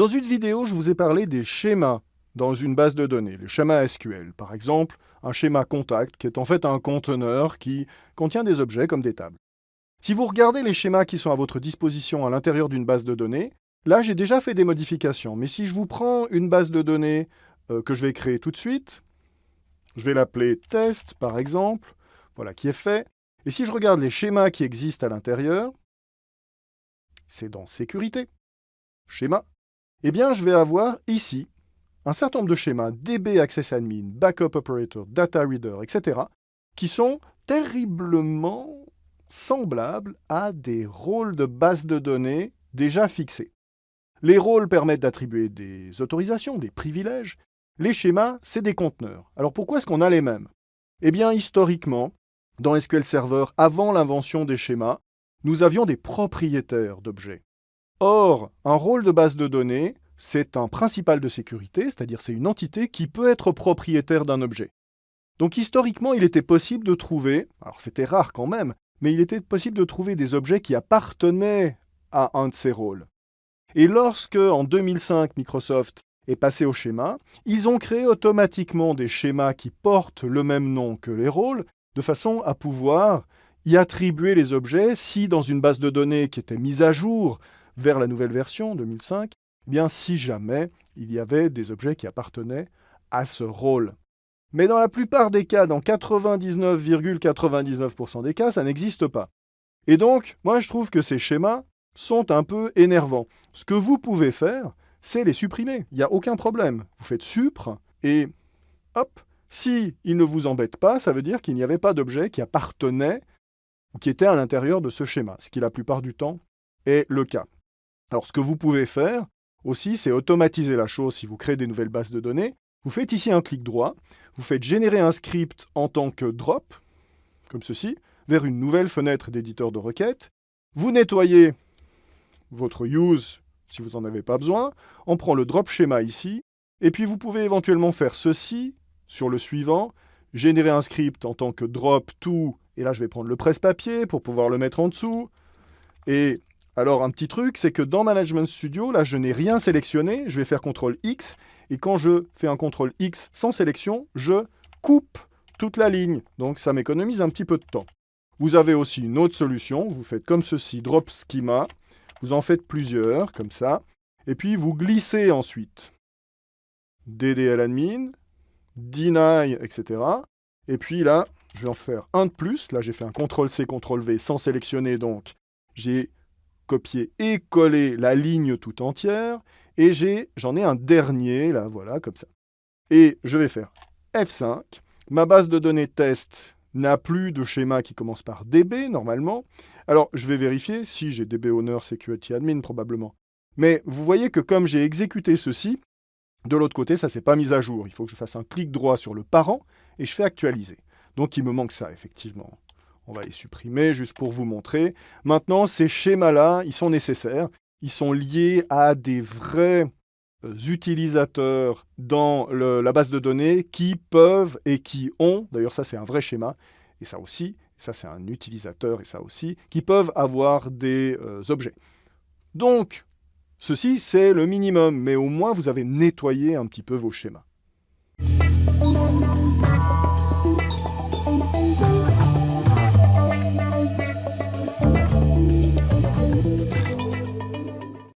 Dans une vidéo, je vous ai parlé des schémas dans une base de données, le schéma SQL. Par exemple, un schéma contact qui est en fait un conteneur qui contient des objets comme des tables. Si vous regardez les schémas qui sont à votre disposition à l'intérieur d'une base de données, là j'ai déjà fait des modifications. Mais si je vous prends une base de données euh, que je vais créer tout de suite, je vais l'appeler test par exemple, voilà qui est fait. Et si je regarde les schémas qui existent à l'intérieur, c'est dans sécurité, schéma, eh bien je vais avoir ici un certain nombre de schémas, DB Access Admin, Backup Operator, Data Reader, etc., qui sont terriblement semblables à des rôles de base de données déjà fixés. Les rôles permettent d'attribuer des autorisations, des privilèges. Les schémas, c'est des conteneurs. Alors pourquoi est-ce qu'on a les mêmes? Eh bien, historiquement, dans SQL Server, avant l'invention des schémas, nous avions des propriétaires d'objets. Or, un rôle de base de données, c'est un principal de sécurité, c'est-à-dire c'est une entité qui peut être propriétaire d'un objet. Donc historiquement, il était possible de trouver, alors c'était rare quand même, mais il était possible de trouver des objets qui appartenaient à un de ces rôles. Et lorsque, en 2005, Microsoft est passé au schéma, ils ont créé automatiquement des schémas qui portent le même nom que les rôles, de façon à pouvoir y attribuer les objets si dans une base de données qui était mise à jour vers la nouvelle version 2005, eh bien si jamais il y avait des objets qui appartenaient à ce rôle. Mais dans la plupart des cas, dans 99,99% des cas, ça n'existe pas. Et donc, moi je trouve que ces schémas sont un peu énervants. Ce que vous pouvez faire, c'est les supprimer. Il n'y a aucun problème. Vous faites supr et hop, si ne vous embête pas, ça veut dire qu'il n'y avait pas d'objet qui appartenait ou qui était à l'intérieur de ce schéma, ce qui la plupart du temps est le cas. Alors ce que vous pouvez faire, aussi, c'est automatiser la chose si vous créez des nouvelles bases de données. Vous faites ici un clic droit, vous faites générer un script en tant que drop, comme ceci, vers une nouvelle fenêtre d'éditeur de requêtes. Vous nettoyez votre use si vous n'en avez pas besoin. On prend le drop schéma ici, et puis vous pouvez éventuellement faire ceci sur le suivant, générer un script en tant que drop to, et là je vais prendre le presse-papier pour pouvoir le mettre en dessous, et alors, un petit truc, c'est que dans Management Studio, là, je n'ai rien sélectionné. Je vais faire CTRL X. Et quand je fais un CTRL X sans sélection, je coupe toute la ligne. Donc, ça m'économise un petit peu de temps. Vous avez aussi une autre solution. Vous faites comme ceci, Drop Schema. Vous en faites plusieurs, comme ça. Et puis, vous glissez ensuite. DDL admin, deny, etc. Et puis là, je vais en faire un de plus. Là, j'ai fait un CTRL-C, CTRL-V sans sélectionner, donc j'ai copier et coller la ligne tout entière. Et j'en ai, un dernier, là, voilà, comme ça. Et je vais faire F5. Ma base de données test n'a plus de schéma qui commence par DB, normalement. Alors, je vais vérifier si j'ai DB Owner Security Admin, probablement. Mais vous voyez que comme j'ai exécuté ceci, de l'autre côté, ça ne s'est pas mis à jour. Il faut que je fasse un clic droit sur le parent et je fais actualiser. Donc, il me manque ça, effectivement. On va les supprimer juste pour vous montrer. Maintenant, ces schémas-là, ils sont nécessaires. Ils sont liés à des vrais euh, utilisateurs dans la base de données qui peuvent et qui ont, d'ailleurs ça c'est un vrai schéma, et ça aussi, ça c'est un utilisateur et ça aussi, qui peuvent avoir des euh, objets. Donc, ceci c'est le minimum, mais au moins vous avez nettoyé un petit peu vos schémas.